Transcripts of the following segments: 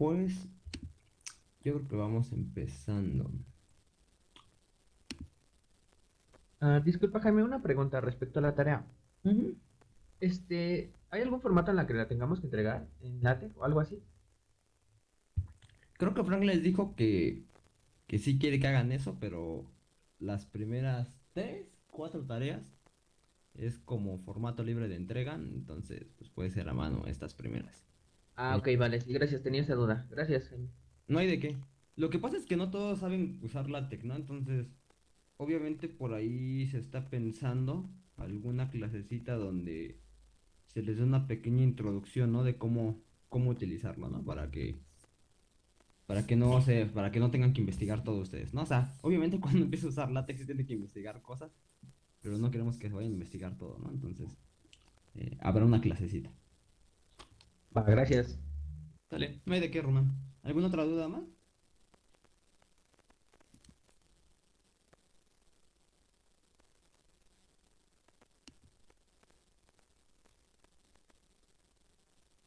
Pues yo creo que vamos empezando. Ah, disculpa, Jaime, una pregunta respecto a la tarea. Este, ¿hay algún formato en la que la tengamos que entregar? ¿En LaTeX o algo así? Creo que Frank les dijo que, que sí quiere que hagan eso, pero las primeras tres, cuatro tareas es como formato libre de entrega, entonces pues puede ser a mano estas primeras. Ah, ok, vale, sí, gracias, tenía esa duda. Gracias. No hay de qué. Lo que pasa es que no todos saben usar LaTeX, ¿no? Entonces, obviamente por ahí se está pensando alguna clasecita donde se les dé una pequeña introducción, ¿no? De cómo, cómo utilizarlo, ¿no? Para que para que no se, para que no tengan que investigar todo ustedes, ¿no? O sea, obviamente cuando empiece a usar látex tienen que investigar cosas, pero no queremos que se vayan a investigar todo, ¿no? Entonces, eh, habrá una clasecita. Va, gracias. Dale, no hay de qué, Román. ¿Alguna otra duda más?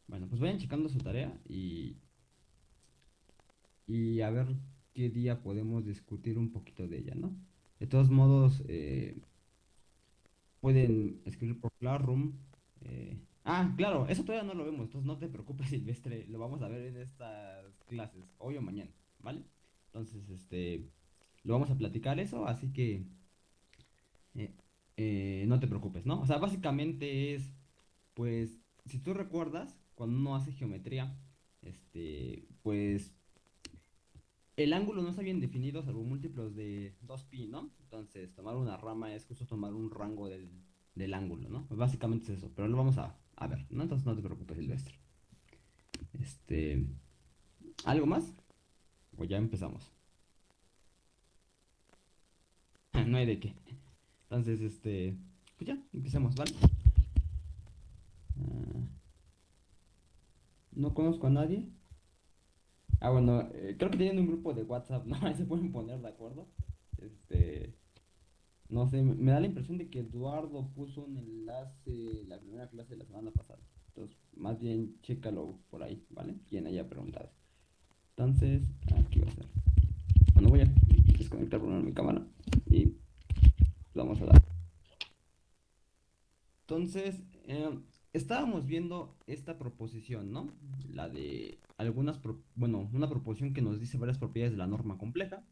Bueno, pues vayan checando su tarea y, y a ver qué día podemos discutir un poquito de ella, ¿no? De todos modos, eh, pueden escribir por Classroom. eh, Ah, claro, eso todavía no lo vemos, entonces no te preocupes, Silvestre, lo vamos a ver en estas clases, hoy o mañana, ¿vale? Entonces, este, lo vamos a platicar eso, así que eh, eh, no te preocupes, ¿no? O sea, básicamente es, pues, si tú recuerdas, cuando uno hace geometría, este, pues, el ángulo no está bien definido salvo múltiplos de 2pi, ¿no? Entonces, tomar una rama es justo tomar un rango del, del ángulo, ¿no? Pues básicamente es eso, pero lo vamos a, a ver, ¿no? Entonces no te preocupes, Silvestre. Este, ¿algo más? O ya empezamos. No hay de qué. Entonces, este, pues ya, empecemos, ¿vale? Ah, no conozco a nadie. Ah, bueno, eh, creo que tienen un grupo de WhatsApp, ¿no? Ahí se pueden poner de acuerdo. Este, no sé, me da la impresión de que Eduardo puso un enlace la primera clase de la semana pasada. Entonces, más bien, chécalo por ahí, ¿vale? Quien haya preguntado. Entonces, aquí va a ser. Bueno, voy a desconectar por mi cámara y vamos a dar. Entonces, eh, estábamos viendo esta proposición, ¿no? La de algunas, pro- bueno, una proposición que nos dice varias propiedades de la norma compleja.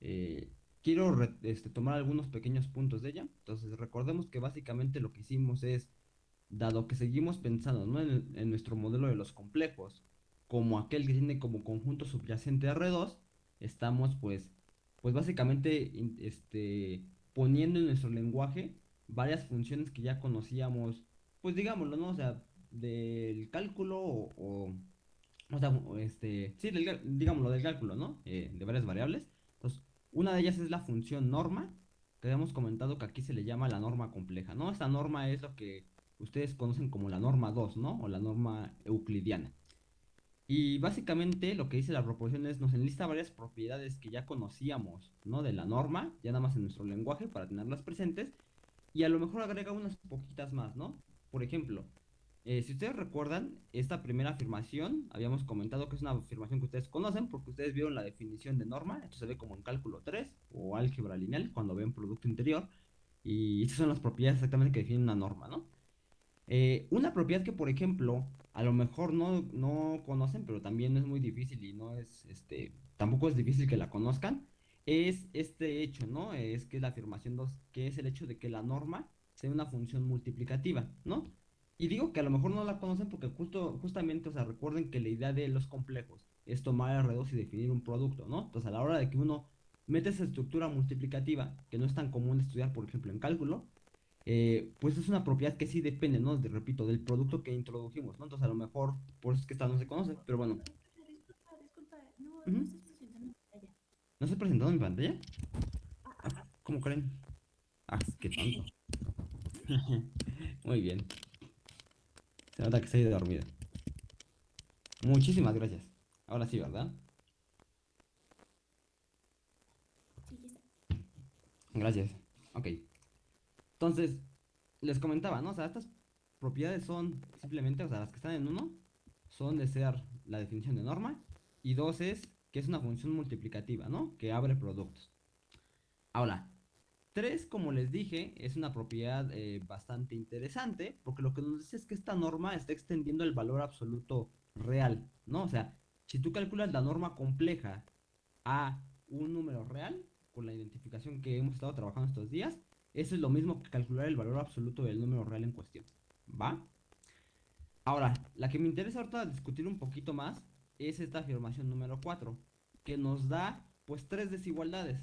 Eh, quiero este, tomar algunos pequeños puntos de ella. Entonces, recordemos que básicamente lo que hicimos es, dado que seguimos pensando, ¿no? en, nuestro modelo de los complejos, como aquel que tiene como conjunto subyacente R2, estamos pues, pues básicamente este, poniendo en nuestro lenguaje varias funciones que ya conocíamos, pues digámoslo, ¿no? O sea, del cálculo o, o, o sea, este, sí, digámoslo, del cálculo, ¿no? Eh, de varias variables. Entonces, una de ellas es la función norma, que habíamos comentado que aquí se le llama la norma compleja, ¿no? Esta norma es lo que ustedes conocen como la norma 2, ¿no? O la norma euclidiana. Y básicamente lo que dice la proposición es nos enlista varias propiedades que ya conocíamos, ¿no? De la norma, ya nada más en nuestro lenguaje para tenerlas presentes. Y a lo mejor agrega unas poquitas más, ¿no? Por ejemplo, eh, si ustedes recuerdan, esta primera afirmación, habíamos comentado que es una afirmación que ustedes conocen porque ustedes vieron la definición de norma, esto se ve como en cálculo 3 o álgebra lineal cuando ven producto interior. Y estas son las propiedades exactamente que definen una norma, ¿no? Eh, una propiedad que, por ejemplo, a lo mejor no, no conocen, pero también es muy difícil y no es, este, tampoco es difícil que la conozcan, es este hecho, ¿no? Es que la afirmación 2, que es el hecho de que la norma sea una función multiplicativa, ¿no? Y digo que a lo mejor no la conocen porque justo, justamente, o sea, recuerden que la idea de los complejos es tomar R2 y definir un producto, ¿no? Entonces, a la hora de que uno mete esa estructura multiplicativa, que no es tan común estudiar, por ejemplo, en cálculo, eh, pues es una propiedad que sí depende, ¿no? De- repito, del producto que introdujimos, ¿no? Entonces, a lo mejor, por eso es que esta no se conoce, pero bueno, Disculpa, disculpa, no, Ujú. no estás presentando en pantalla. ¿no se presentado en mi pantalla? Ah, ¿Cómo creen? Ah, qué tonto. Muy bien. Se nota que se ha ido dormida. Muchísimas gracias. Ahora sí, ¿verdad? Gracias. Ok. Entonces, les comentaba, ¿no? O sea, estas propiedades son simplemente, o sea, las que están en uno, son de ser la definición de norma, y dos es que es una función multiplicativa, ¿no? Que abre productos. Ahora, tres, como les dije, es una propiedad eh, bastante interesante, porque lo que nos dice es que esta norma está extendiendo el valor absoluto real, ¿no? O sea, si tú calculas la norma compleja a un número real, con la identificación que hemos estado trabajando estos días, eso es lo mismo que calcular el valor absoluto del número real en cuestión. ¿Va? Ahora, la que me interesa ahorita discutir un poquito más es esta afirmación número 4, que nos da pues tres desigualdades.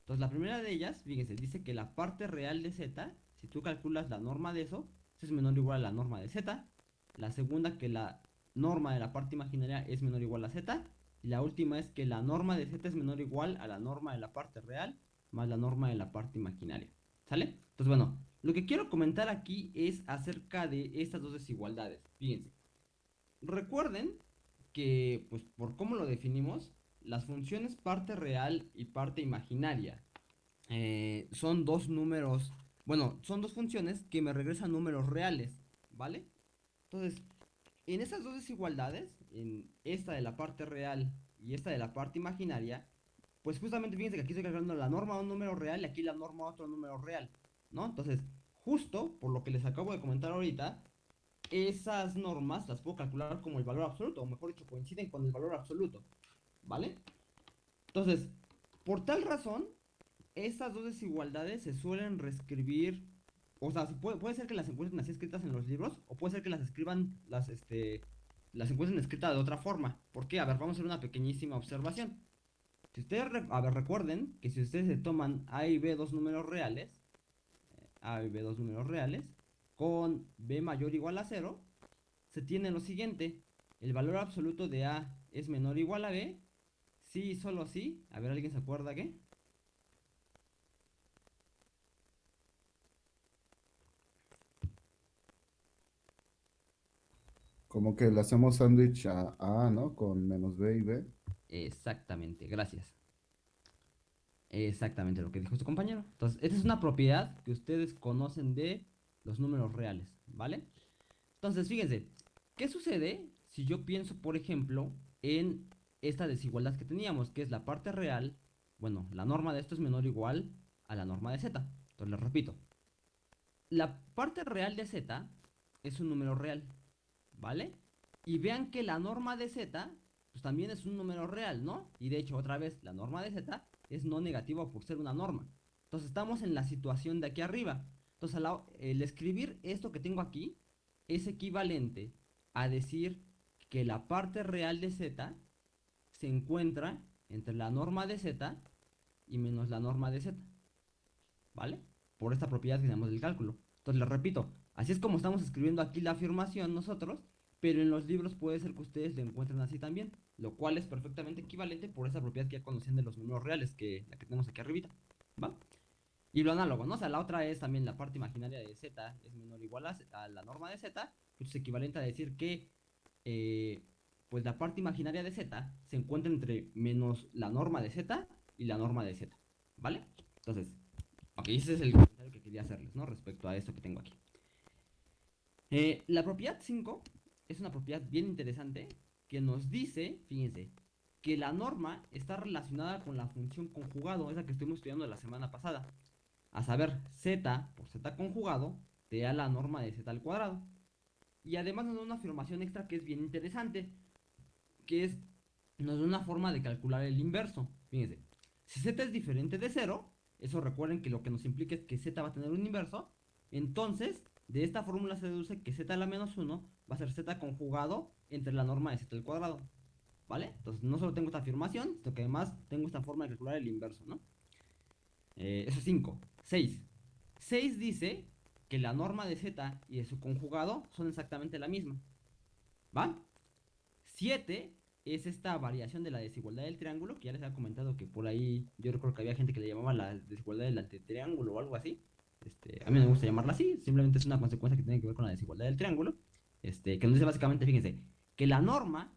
Entonces, la primera de ellas, fíjense, dice que la parte real de z, si tú calculas la norma de eso, es menor o igual a la norma de z. La segunda, que la norma de la parte imaginaria es menor o igual a z. Y la última es que la norma de z es menor o igual a la norma de la parte real más la norma de la parte imaginaria. ¿Sale? Entonces, bueno, lo que quiero comentar aquí es acerca de estas dos desigualdades. Fíjense. Recuerden que, pues, por cómo lo definimos, las funciones parte real y parte imaginaria eh, son dos números, bueno, son dos funciones que me regresan números reales, ¿vale? Entonces, en esas dos desigualdades, en esta de la parte real y esta de la parte imaginaria, pues justamente fíjense que aquí estoy cargando la norma a un número real y aquí la norma a otro número real, ¿no? Entonces, justo por lo que les acabo de comentar ahorita, esas normas las puedo calcular como el valor absoluto, o mejor dicho, coinciden con el valor absoluto, ¿vale? Entonces, por tal razón, estas dos desigualdades se suelen reescribir, o sea, puede, puede ser que las encuentren así escritas en los libros, o puede ser que las escriban, las, este, las encuentren escritas de otra forma. ¿Por qué? A ver, vamos a hacer una pequeñísima observación. Si ustedes, a ver, recuerden que si ustedes se toman A y B dos números reales, eh, A y B dos números reales, con B mayor o igual a 0, se tiene lo siguiente, el valor absoluto de A es menor o igual a B, sí solo sí, a ver, ¿alguien se acuerda qué? Como que le hacemos sándwich a A, ¿no? Con menos B y B. Exactamente, gracias. Exactamente lo que dijo su compañero. Entonces, esta es una propiedad que ustedes conocen de los números reales, ¿vale? Entonces, fíjense, ¿qué sucede si yo pienso, por ejemplo, en esta desigualdad que teníamos, que es la parte real, bueno, la norma de esto es menor o igual a la norma de z. Entonces, les repito, la parte real de z es un número real, ¿vale? Y vean que la norma de z, pues también es un número real, ¿no? Y de hecho, otra vez, la norma de z es no negativa por ser una norma. Entonces, estamos en la situación de aquí arriba. Entonces, el escribir esto que tengo aquí es equivalente a decir que la parte real de z se encuentra entre la norma de z y menos la norma de z. ¿Vale? Por esta propiedad que tenemos del cálculo. Entonces, les repito, así es como estamos escribiendo aquí la afirmación nosotros, pero en los libros puede ser que ustedes lo encuentren así también, lo cual es perfectamente equivalente por esa propiedad que ya conocían de los números reales, que la que tenemos aquí arribita. ¿Va? Y lo análogo, ¿no? O sea, la otra es también la parte imaginaria de z es menor o igual a, a la norma de z, que es equivalente a decir que eh, pues la parte imaginaria de z se encuentra entre menos la norma de z y la norma de z, ¿vale? Entonces, ok, ese es el comentario que quería hacerles, ¿no? Respecto a esto que tengo aquí. Eh, la propiedad 5 es una propiedad bien interesante que nos dice, fíjense, que la norma está relacionada con la función conjugado, esa que estuvimos estudiando la semana pasada. A saber, z por z conjugado te da la norma de z al cuadrado. Y además nos da una afirmación extra que es bien interesante, que es, nos da una forma de calcular el inverso. Fíjense, si z es diferente de 0, eso recuerden que lo que nos implica es que z va a tener un inverso, entonces de esta fórmula se deduce que z a la menos 1 va a ser z conjugado entre la norma de z al cuadrado. ¿Vale? Entonces no solo tengo esta afirmación, sino que además tengo esta forma de calcular el inverso, ¿no? Eh, eso es 5. 6. 6 dice que la norma de z y de su conjugado son exactamente la misma. ¿Va? 7 es esta variación de la desigualdad del triángulo, que ya les había comentado que por ahí yo recuerdo que había gente que le llamaba la desigualdad del antitriángulo o algo así. Este, a mí me gusta llamarla así, simplemente es una consecuencia que tiene que ver con la desigualdad del triángulo. Este, que nos dice básicamente, fíjense, que la norma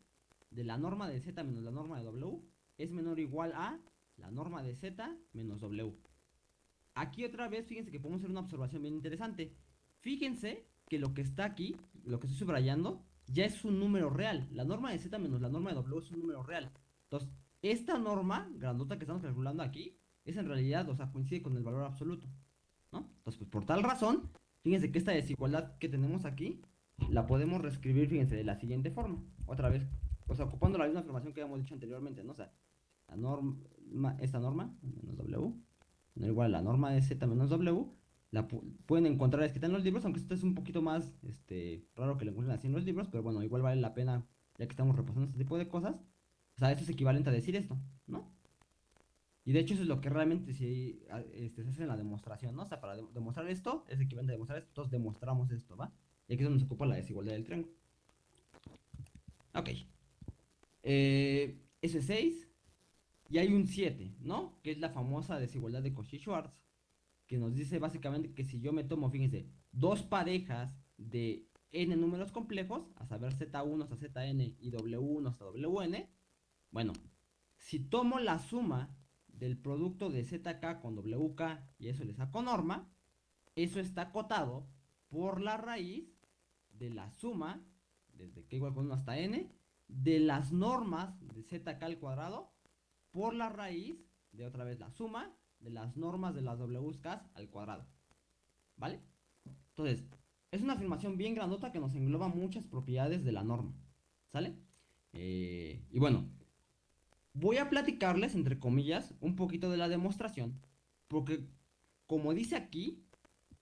de la norma de z menos la norma de w es menor o igual a la norma de z menos w. Aquí otra vez, fíjense que podemos hacer una observación bien interesante. Fíjense que lo que está aquí, lo que estoy subrayando, ya es un número real. La norma de z menos la norma de w es un número real. Entonces, esta norma grandota que estamos calculando aquí, es en realidad, o sea, coincide con el valor absoluto. ¿No? Entonces, pues por tal razón, fíjense que esta desigualdad que tenemos aquí, la podemos reescribir, fíjense, de la siguiente forma. Otra vez, o sea, ocupando la misma información que habíamos dicho anteriormente, ¿no? O sea, la norma, esta norma, menos w, igual a la norma de z menos w, la pu- pueden encontrar escrita en los libros, aunque esto es un poquito más este, raro que lo encuentren así en los libros, pero bueno, igual vale la pena, ya que estamos repasando este tipo de cosas. O sea, esto es equivalente a decir esto, ¿no? Y de hecho eso es lo que realmente a- este, se hace en la demostración, ¿no? O sea, para de- demostrar esto, es equivalente a demostrar esto, entonces demostramos esto, ¿va? Y aquí es donde se ocupa la desigualdad del triángulo. Ok. Eh, ese es 6. Y hay un 7, ¿no? Que es la famosa desigualdad de Cauchy-Schwarz. Que nos dice básicamente que si yo me tomo, fíjense, dos parejas de n números complejos, a saber z1 hasta zn y w1 hasta wn, bueno, si tomo la suma del producto de zk con wk y eso le saco norma, eso está acotado por la raíz de la suma, desde k igual con 1 hasta n, de las normas de zk al cuadrado por la raíz de otra vez la suma de las normas de las wk al cuadrado. ¿Vale? Entonces, es una afirmación bien grandota que nos engloba muchas propiedades de la norma. ¿Sale? Eh, y bueno, voy a platicarles, entre comillas, un poquito de la demostración, porque como dice aquí,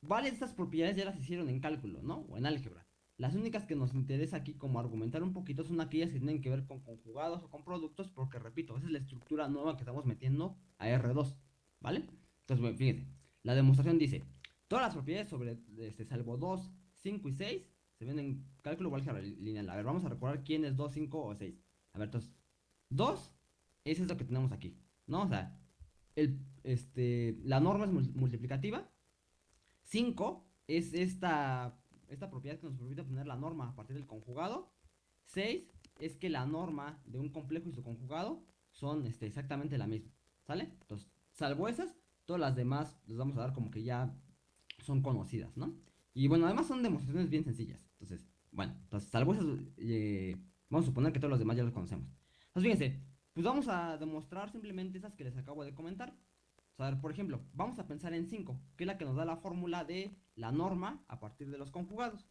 varias de estas propiedades ya las hicieron en cálculo, ¿no? O en álgebra. Las únicas que nos interesa aquí como argumentar un poquito son aquellas que tienen que ver con conjugados o con productos, porque repito, esa es la estructura nueva que estamos metiendo a R2, ¿vale? Entonces, bueno, fíjense, la demostración dice, todas las propiedades sobre, este, salvo 2, 5 y 6, se ven en cálculo o álgebra lineal. A ver, vamos a recordar quién es 2, 5 o 6. A ver, entonces, 2, eso es lo que tenemos aquí, ¿no? O sea, el, este, la norma es mul- multiplicativa, 5 es esta, esta propiedad que nos permite obtener la norma a partir del conjugado. 6 es que la norma de un complejo y su conjugado son este, exactamente la misma. ¿Sale? Entonces, salvo esas, todas las demás les vamos a dar como que ya son conocidas, ¿no? Y bueno, además son demostraciones bien sencillas. Entonces, bueno, entonces, salvo esas, eh, vamos a suponer que todos los demás ya los conocemos. Entonces, fíjense, pues vamos a demostrar simplemente esas que les acabo de comentar. O sea, a ver, por ejemplo, vamos a pensar en 5, que es la que nos da la fórmula de la norma a partir de los conjugados.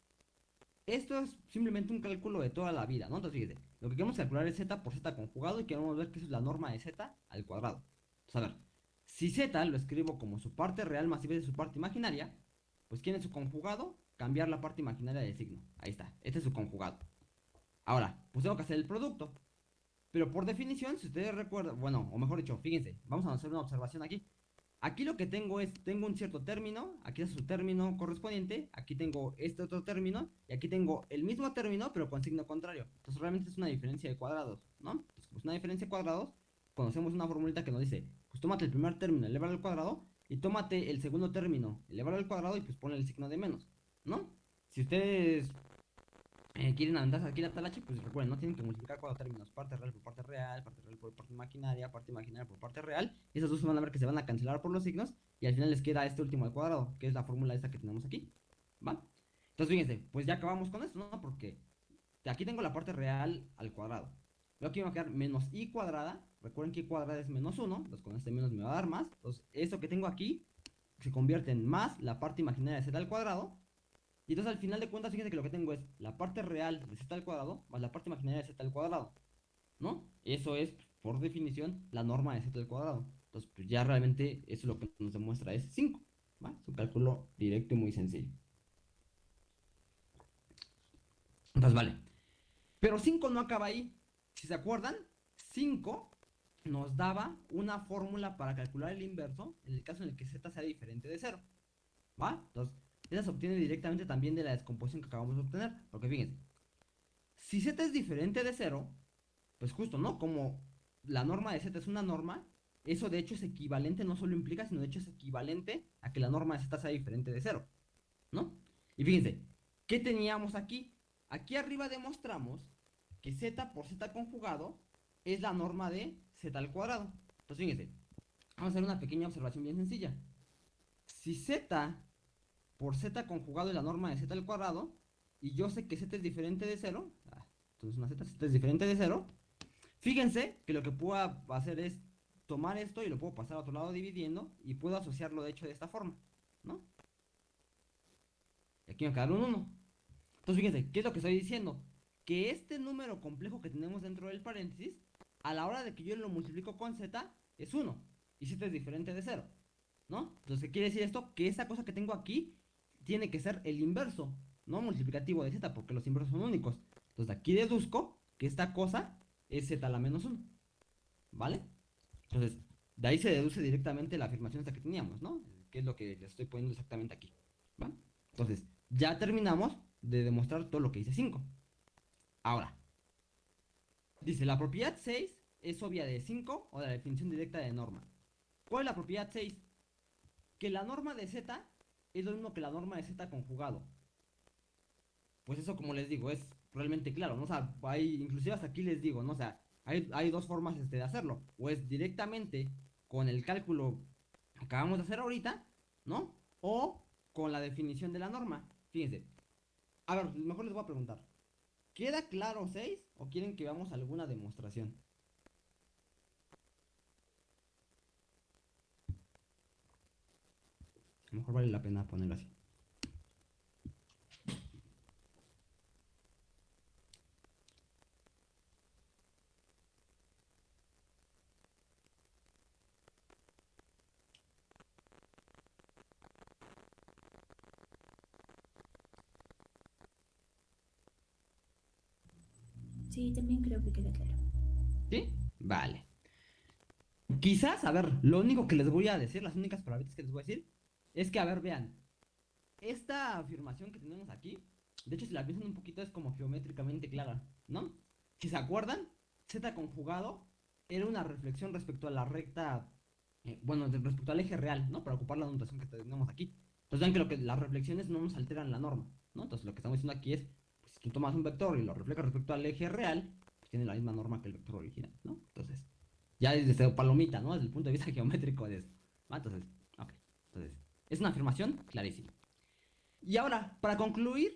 Esto es simplemente un cálculo de toda la vida, ¿no? Entonces, fíjense, lo que queremos calcular es z por z conjugado y queremos ver que es la norma de z al cuadrado. Entonces, a ver, si z lo escribo como su parte real más i veces su parte imaginaria, pues ¿quién es su conjugado? Cambiar la parte imaginaria de signo. Ahí está, este es su conjugado. Ahora, pues tengo que hacer el producto. Pero por definición, si ustedes recuerdan, bueno, o mejor dicho, fíjense, vamos a hacer una observación aquí. Aquí lo que tengo es, tengo un cierto término, aquí es su término correspondiente, aquí tengo este otro término, y aquí tengo el mismo término, pero con signo contrario. Entonces realmente es una diferencia de cuadrados, ¿no? Entonces, como es una diferencia de cuadrados, conocemos una formulita que nos dice, pues tómate el primer término, elevado al cuadrado, y tómate el segundo término, elevado al cuadrado, y pues ponle el signo de menos, ¿no? Si ustedes eh, quieren aventarse aquí la talache, pues recuerden, no tienen que multiplicar cuatro términos, parte real por parte real, parte real por parte imaginaria, parte imaginaria por parte real, esas dos van a ver que se van a cancelar por los signos, y al final les queda este último al cuadrado, que es la fórmula esta que tenemos aquí, ¿va? Entonces fíjense, pues ya acabamos con esto, ¿no? Porque aquí tengo la parte real al cuadrado, luego aquí me va a quedar menos i cuadrada, recuerden que i cuadrada es menos 1, entonces con este menos me va a dar más, entonces esto que tengo aquí se convierte en más la parte imaginaria de z al cuadrado, y entonces al final de cuentas, fíjense que lo que tengo es la parte real de z al cuadrado más la parte imaginaria de z al cuadrado. ¿No? Eso es, por definición, la norma de z al cuadrado. Entonces, pues ya realmente eso lo que nos demuestra es 5. ¿Va? Es un cálculo directo y muy sencillo. Entonces, vale. Pero 5 no acaba ahí. Si se acuerdan, 5 nos daba una fórmula para calcular el inverso en el caso en el que z sea diferente de 0. ¿Va? Entonces, esa se obtiene directamente también de la descomposición que acabamos de obtener. Porque fíjense, si z es diferente de 0, pues justo, ¿no? Como la norma de z es una norma, eso de hecho es equivalente, no solo implica, sino de hecho es equivalente a que la norma de z sea diferente de 0, ¿no? Y fíjense, ¿qué teníamos aquí? Aquí arriba demostramos que z por z conjugado es la norma de z al cuadrado. Entonces, fíjense, vamos a hacer una pequeña observación bien sencilla. Si z por z conjugado es la norma de z al cuadrado, y yo sé que z es diferente de 0, ah, entonces una z, z es diferente de 0, fíjense que lo que puedo hacer es tomar esto y lo puedo pasar a otro lado dividiendo, y puedo asociarlo de hecho de esta forma, ¿no? Y aquí me va a quedar un 1. Entonces, fíjense, ¿qué es lo que estoy diciendo? Que este número complejo que tenemos dentro del paréntesis, a la hora de que yo lo multiplico con z, es 1. Y z es diferente de 0. ¿No? Entonces, ¿qué quiere decir esto? Que esa cosa que tengo aquí tiene que ser el inverso, no multiplicativo de z, porque los inversos son únicos. Entonces, aquí deduzco que esta cosa es z a la menos 1. ¿Vale? Entonces, de ahí se deduce directamente la afirmación esta que teníamos, ¿no? Que es lo que les estoy poniendo exactamente aquí. ¿Va? Entonces, ya terminamos de demostrar todo lo que dice 5. Ahora, dice, la propiedad 6 es obvia de 5 o la definición directa de norma. ¿Cuál es la propiedad 6? Que la norma de z es lo mismo que la norma de z conjugado. Pues eso, como les digo, es realmente claro, ¿no? O hay, inclusive hasta aquí les digo, ¿no? O hay dos formas este, de hacerlo. O es directamente con el cálculo que acabamos de hacer ahorita, ¿no? O con la definición de la norma. Fíjense. A ver, mejor les voy a preguntar. ¿Queda claro 6 o quieren que veamos alguna demostración? A lo mejor vale la pena ponerlo así. Sí, también creo que queda claro. ¿Sí? Vale. Quizás, a ver, lo único que les voy a decir, las únicas palabras que les voy a decir, es que, a ver, vean, esta afirmación que tenemos aquí, de hecho, si la piensan un poquito, es como geométricamente clara, ¿no? Si se acuerdan, z conjugado era una reflexión respecto a la recta, eh, bueno, respecto al eje real, ¿no? Para ocupar la notación que tenemos aquí. Entonces, vean que, lo que las reflexiones no nos alteran la norma, ¿no? Entonces, lo que estamos diciendo aquí es, tú tomas un vector y lo reflejas respecto al eje real, pues tiene la misma norma que el vector original, ¿no? Entonces, ya desde palomita, ¿no? Desde el punto de vista geométrico de esto. ¿va? Entonces, ok. Entonces, es una afirmación clarísima. Y ahora, para concluir,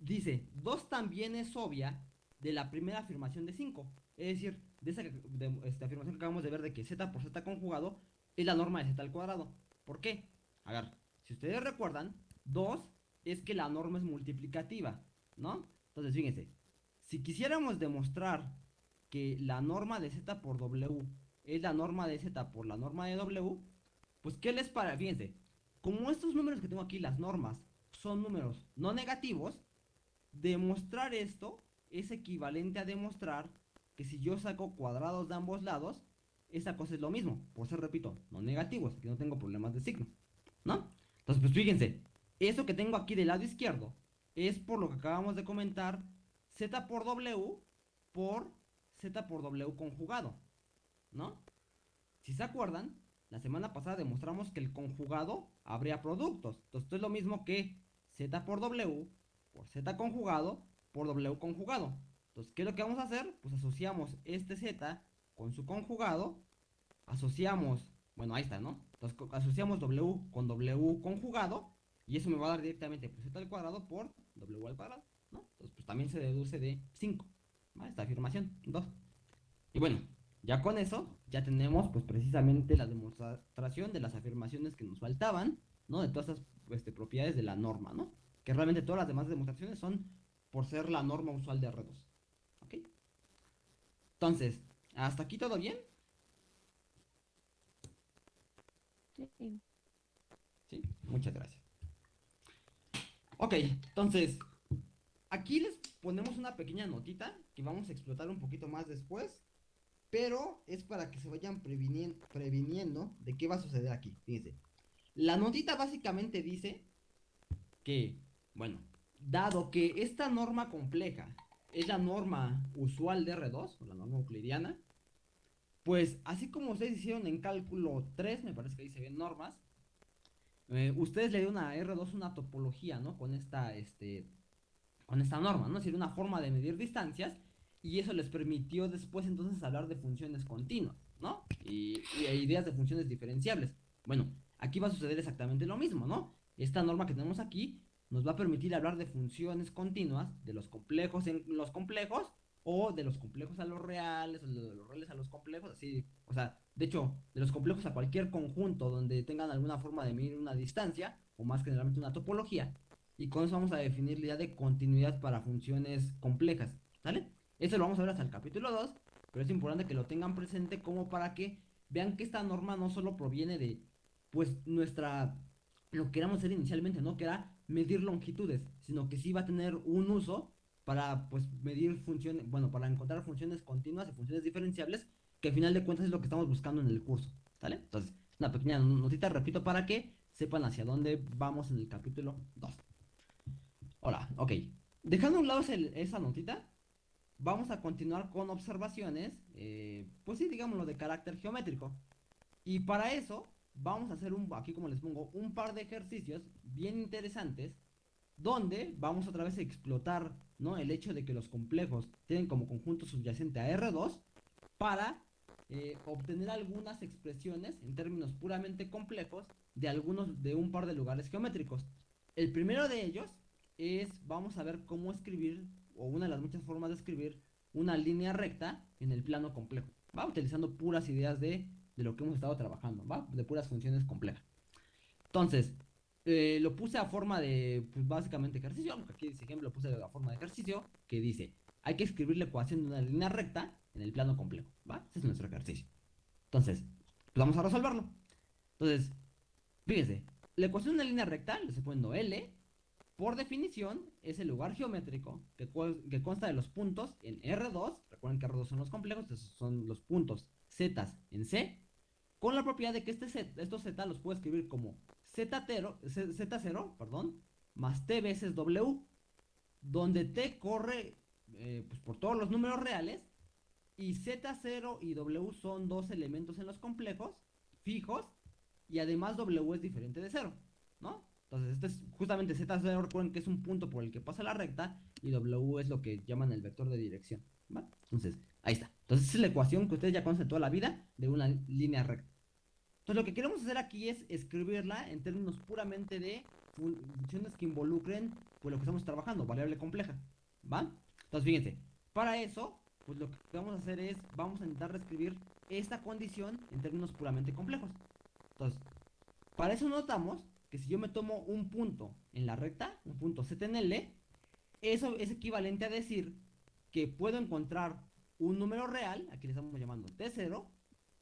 dice, 2 también es obvia de la primera afirmación de 5. Es decir, de esa de, esta afirmación que acabamos de ver de que z por z conjugado es la norma de z al cuadrado. ¿Por qué? A ver, si ustedes recuerdan, 2 es que la norma es multiplicativa, ¿no? Entonces, fíjense, si quisiéramos demostrar que la norma de z por w es la norma de z por la norma de w, pues ¿qué les para? Fíjense, como estos números que tengo aquí, las normas, son números no negativos, demostrar esto es equivalente a demostrar que si yo saco cuadrados de ambos lados, esa cosa es lo mismo, por ser, repito, no negativos, que no tengo problemas de signo, ¿no? Entonces, pues fíjense, eso que tengo aquí del lado izquierdo es por lo que acabamos de comentar, z por w por z por w conjugado, ¿no? Si se acuerdan, la semana pasada demostramos que el conjugado habría productos. Entonces, esto es lo mismo que z por w por z conjugado por w conjugado. Entonces, ¿qué es lo que vamos a hacer? Pues asociamos este z con su conjugado, asociamos, bueno, ahí está, ¿no? Entonces, asociamos w con w conjugado, y eso me va a dar directamente pues, z al cuadrado por w al cuadrado, ¿no? Entonces, pues también se deduce de 5, ¿vale? Esta afirmación, 2. Y bueno, ya con eso, ya tenemos pues precisamente la demostración de las afirmaciones que nos faltaban, ¿no? De todas este, propiedades de la norma, ¿no? Que realmente todas las demás demostraciones son por ser la norma usual de R2. ¿Ok? Entonces, ¿hasta aquí todo bien? Sí. Sí, muchas gracias. Ok, entonces, aquí les ponemos una pequeña notita que vamos a explotar un poquito más después, pero es para que se vayan previnien- previniendo de qué va a suceder aquí. Fíjense, la notita básicamente dice que, bueno, dado que esta norma compleja es la norma usual de R2, o la norma euclidiana, pues así como ustedes hicieron en cálculo 3, me parece que se ven normas, eh, ustedes le dieron a R2 una topología, ¿no? Con esta, este, con esta norma, ¿no? Es decir, una forma de medir distancias y eso les permitió después entonces hablar de funciones continuas, ¿no? Y, y ideas de funciones diferenciables. Bueno, aquí va a suceder exactamente lo mismo, ¿no? Esta norma que tenemos aquí nos va a permitir hablar de funciones continuas, de los complejos en los complejos, o de los complejos a los reales, o de los reales a los complejos, así, o sea, de hecho, de los complejos a cualquier conjunto donde tengan alguna forma de medir una distancia, o más generalmente una topología, y con eso vamos a definir la idea de continuidad para funciones complejas, ¿sale? Eso lo vamos a ver hasta el capítulo 2, pero es importante que lo tengan presente como para que vean que esta norma no solo proviene de, pues, nuestra, lo que queramos hacer inicialmente, ¿no? Que era medir longitudes, sino que sí va a tener un uso para, pues, medir funciones, bueno, para encontrar funciones continuas y funciones diferenciables, que al final de cuentas es lo que estamos buscando en el curso, ¿sale? Entonces, una pequeña notita, repito, para que sepan hacia dónde vamos en el capítulo 2. Hola, ok. Dejando a un lado esa notita, vamos a continuar con observaciones, eh, pues sí, digámoslo, de carácter geométrico. Y para eso, vamos a hacer un, aquí como les pongo, un par de ejercicios bien interesantes, donde vamos otra vez a explotar, ¿no? El hecho de que los complejos tienen como conjunto subyacente a R2 para eh, obtener algunas expresiones en términos puramente complejos de algunos, de un par de lugares geométricos. El primero de ellos es, vamos a ver cómo escribir, o una de las muchas formas de escribir, una línea recta en el plano complejo. Va utilizando puras ideas de, de lo que hemos estado trabajando, va, de puras funciones complejas. Entonces, eh, lo puse a forma de, pues básicamente ejercicio, aquí dice ejemplo, lo puse a forma de ejercicio, que dice, hay que escribir la ecuación de una línea recta en el plano complejo, ¿va? Ese es nuestro ejercicio. Entonces, pues vamos a resolverlo. Entonces, fíjense, la ecuación de una línea recta, le estoy poniendo L, por definición, es el lugar geométrico que, que consta de los puntos en R2, recuerden que R2 son los complejos, esos son los puntos Z en C, con la propiedad de que este Z, estos Z los puedo escribir como Z0, Z- Z0 perdón, más T veces W, donde T corre eh, pues, por todos los números reales y Z0 y W son dos elementos en los complejos fijos y además W es diferente de 0, ¿no? Entonces, este es justamente Z0, recuerden que es un punto por el que pasa la recta y W es lo que llaman el vector de dirección. Entonces, ahí está. Entonces, es la ecuación que ustedes ya conocen toda la vida de una línea recta. Entonces, lo que queremos hacer aquí es escribirla en términos puramente de fun- funciones que involucren pues lo que estamos trabajando, variable compleja, ¿va? Entonces, fíjense, para eso, pues lo que vamos a hacer es, vamos a intentar reescribir esta condición en términos puramente complejos. Entonces, para eso notamos que si yo me tomo un punto en la recta, un punto Z en L, eso es equivalente a decir que puedo encontrar un número real, aquí le estamos llamando T0,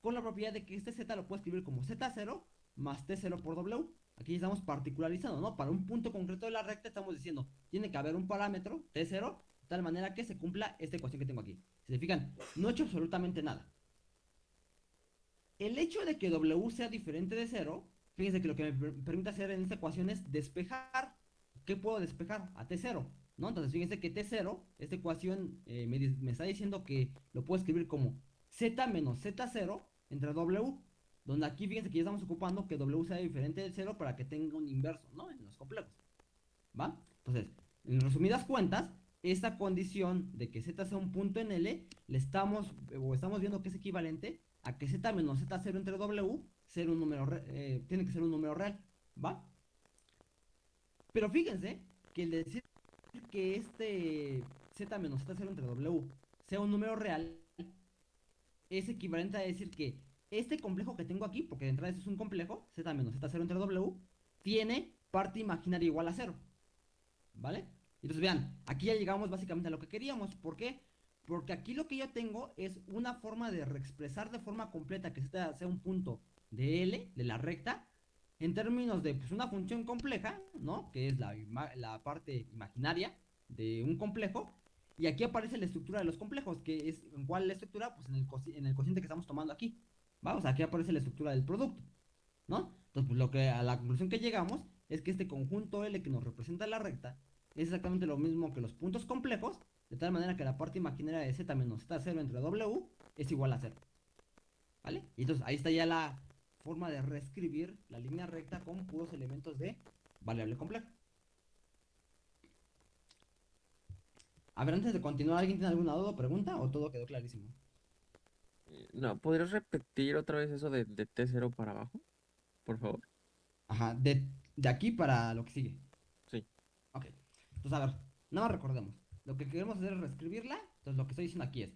con la propiedad de que este Z lo puedo escribir como Z0 más T0 por W. Aquí estamos particularizando, ¿no? Para un punto concreto de la recta estamos diciendo, tiene que haber un parámetro T0, de tal manera que se cumpla esta ecuación que tengo aquí. Si se fijan, no he hecho absolutamente nada. El hecho de que W sea diferente de 0, fíjense que lo que me per- permite hacer en esta ecuación es despejar. ¿Qué puedo despejar? A T0, ¿no? Entonces fíjense que T0, esta ecuación eh, me, me está diciendo que lo puedo escribir como Z menos Z0 entre W, donde aquí fíjense que ya estamos ocupando que W sea diferente del 0 para que tenga un inverso, ¿no? En los complejos. ¿Va? Entonces, en resumidas cuentas, esta condición de que Z sea un punto en L, le estamos, o estamos viendo que es equivalente a que Z menos Z0 entre W ser un número eh, tiene que ser un número real, ¿va? Pero fíjense que el decir que este Z menos Z0 entre W sea un número real es equivalente a decir que este complejo que tengo aquí, porque de entrada eso es un complejo, Z menos Z0 entre W, tiene parte imaginaria igual a 0. ¿Vale? Entonces vean, aquí ya llegamos básicamente a lo que queríamos. ¿Por qué? Porque aquí lo que yo tengo es una forma de reexpresar de forma completa que Z sea un punto de L, de la recta, en términos de pues, una función compleja, ¿no? Que es la, la parte imaginaria de un complejo. Y aquí aparece la estructura de los complejos, que es en cuál la estructura, pues en el, en el cociente que estamos tomando aquí. Vamos, aquí aparece la estructura del producto, ¿no? Entonces, pues lo que a la conclusión que llegamos es que este conjunto L que nos representa la recta es exactamente lo mismo que los puntos complejos, de tal manera que la parte imaginaria de Z menos Z0 entre W es igual a 0. ¿Vale? Y entonces ahí está ya la forma de reescribir la línea recta con puros elementos de variable compleja. A ver, antes de continuar, ¿alguien tiene alguna duda o pregunta o todo quedó clarísimo? Eh, No, ¿podrías repetir otra vez eso de, de T0 para abajo? Por favor. Ajá, de, de aquí para lo que sigue. Sí. Ok. Entonces, a ver, nada más recordemos. Lo que queremos hacer es reescribirla. Entonces, lo que estoy diciendo aquí es,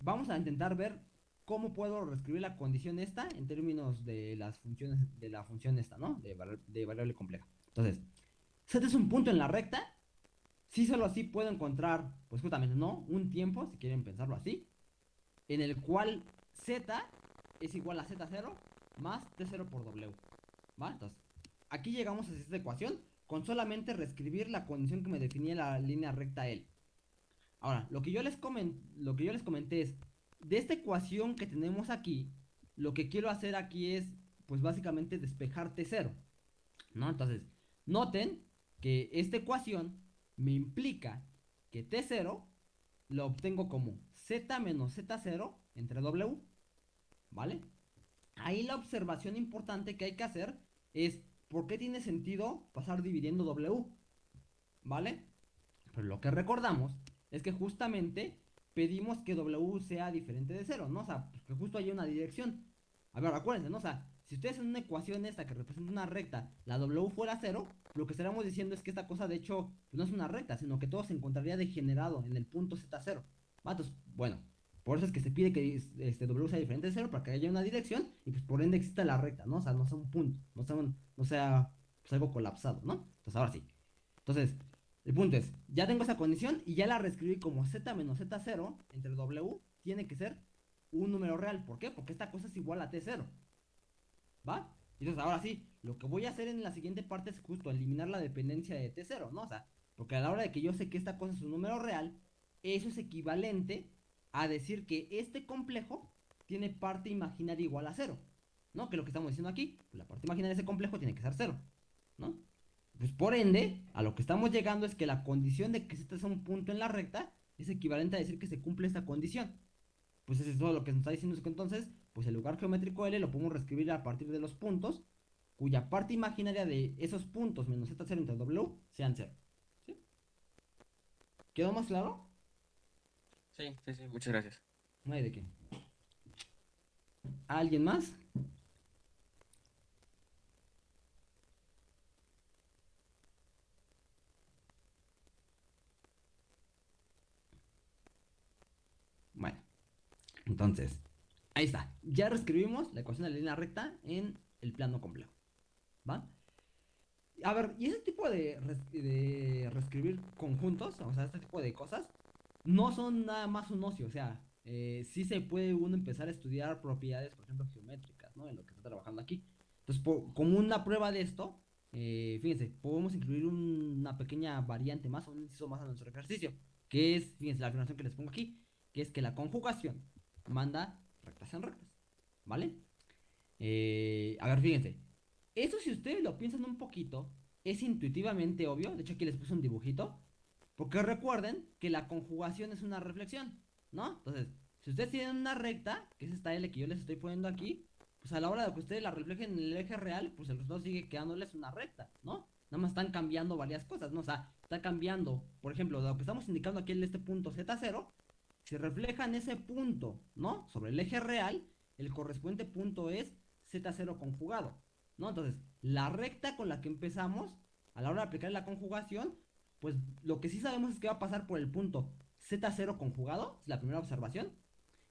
vamos a intentar ver cómo puedo reescribir la condición esta en términos de las funciones, de la función esta, ¿no? De, vari- de variable compleja. Entonces, Z es un punto en la recta. Si solo así puedo encontrar, pues justamente, ¿no? Un tiempo, si quieren pensarlo así, en el cual Z es igual a Z0 más T0 por W. ¿Va? Entonces, aquí llegamos a esta ecuación con solamente reescribir la condición que me definía la línea recta L. Ahora, lo que yo les lo que yo les comenté es, de esta ecuación que tenemos aquí, lo que quiero hacer aquí es, pues básicamente despejar T0. ¿No? Entonces, noten que esta ecuación me implica que T0 lo obtengo como Z menos Z0 entre W. ¿Vale? Ahí la observación importante que hay que hacer es por qué tiene sentido pasar dividiendo W. ¿Vale? Pero lo que recordamos es que justamente pedimos que W sea diferente de 0, ¿no? O sea, que justo haya una dirección. A ver, acuérdense, ¿no? O sea, si ustedes en una ecuación esta que representa una recta, la W fuera 0, lo que estaríamos diciendo es que esta cosa de hecho no es una recta, sino que todo se encontraría degenerado en el punto Z0. Bueno, por eso es que se pide que este W sea diferente de 0 para que haya una dirección y pues por ende exista la recta, ¿no? O sea, no sea un punto, no sea, no sea pues, algo colapsado, ¿no? Entonces, ahora sí. Entonces, el punto es, ya tengo esa condición y ya la reescribí como Z menos Z0 entre W tiene que ser un número real. ¿Por qué? Porque esta cosa es igual a T0. ¿Va? Entonces ahora sí, lo que voy a hacer en la siguiente parte es justo eliminar la dependencia de T0, ¿no? O sea, porque a la hora de que yo sé que esta cosa es un número real, eso es equivalente a decir que este complejo tiene parte imaginaria igual a 0. ¿No? Que lo que estamos diciendo aquí, pues la parte imaginaria de ese complejo tiene que ser 0. ¿No? Pues por ende, a lo que estamos llegando es que la condición de que este sea un punto en la recta es equivalente a decir que se cumple esta condición. Pues eso es todo lo que nos está diciendo que entonces, pues el lugar geométrico L lo podemos reescribir a partir de los puntos, cuya parte imaginaria de esos puntos menos Z0 entre W sean 0. ¿Sí? ¿Quedó más claro? Sí, sí, sí, muchas gracias. No hay de qué. ¿Alguien más? Bueno, entonces, ahí está. Ya reescribimos la ecuación de la línea recta en el plano complejo. ¿Va? A ver, y ese tipo de, de reescribir conjuntos, o sea, este tipo de cosas, no son nada más un ocio, o sea, eh, sí se puede uno empezar a estudiar propiedades, por ejemplo, geométricas, ¿no? En lo que está trabajando aquí. Entonces, po- como una prueba de esto, eh, fíjense, podemos incluir un- una pequeña variante más, un inciso más a nuestro ejercicio, que es, fíjense, la afirmación que les pongo aquí, que es que la conjugación manda rectas en rectas, ¿vale? Eh, a ver, fíjense, eso si ustedes lo piensan un poquito, es intuitivamente obvio, de hecho aquí les puse un dibujito, porque recuerden que la conjugación es una reflexión, ¿no? Entonces, si ustedes tienen una recta, que es esta L que yo les estoy poniendo aquí, pues a la hora de que ustedes la reflejen en el eje real, pues el resultado sigue quedándoles una recta, ¿no? Nada más están cambiando varias cosas, ¿no? O sea, está cambiando, por ejemplo, lo que estamos indicando aquí en este punto Z0, si reflejan ese punto, ¿no? Sobre el eje real, el correspondiente punto es Z0 conjugado, ¿no? Entonces, la recta con la que empezamos, a la hora de aplicar la conjugación, pues lo que sí sabemos es que va a pasar por el punto Z0 conjugado, es la primera observación.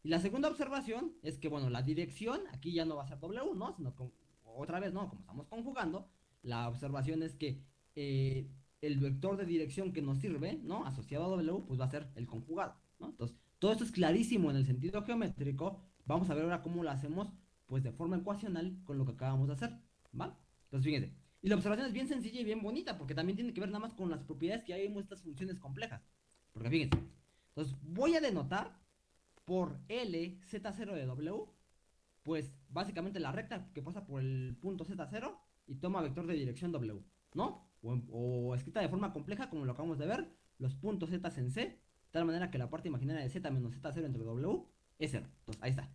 Y la segunda observación es que, bueno, la dirección aquí ya no va a ser W, ¿no? Sino otra vez, ¿no? Como estamos conjugando, la observación es que eh, el vector de dirección que nos sirve, ¿no? Asociado a W, pues va a ser el conjugado, ¿no? Entonces, todo esto es clarísimo en el sentido geométrico. Vamos a ver ahora cómo lo hacemos, pues de forma ecuacional con lo que acabamos de hacer, ¿va? Entonces, fíjense. Y la observación es bien sencilla y bien bonita, porque también tiene que ver nada más con las propiedades que hay en estas funciones complejas. Porque fíjense. Entonces, voy a denotar por L Z0 de W, pues básicamente la recta que pasa por el punto Z0 y toma vector de dirección W, ¿no? O, o escrita de forma compleja, como lo acabamos de ver, los puntos Z en C, de tal manera que la parte imaginaria de Z menos Z0 entre W es 0. Entonces, ahí está.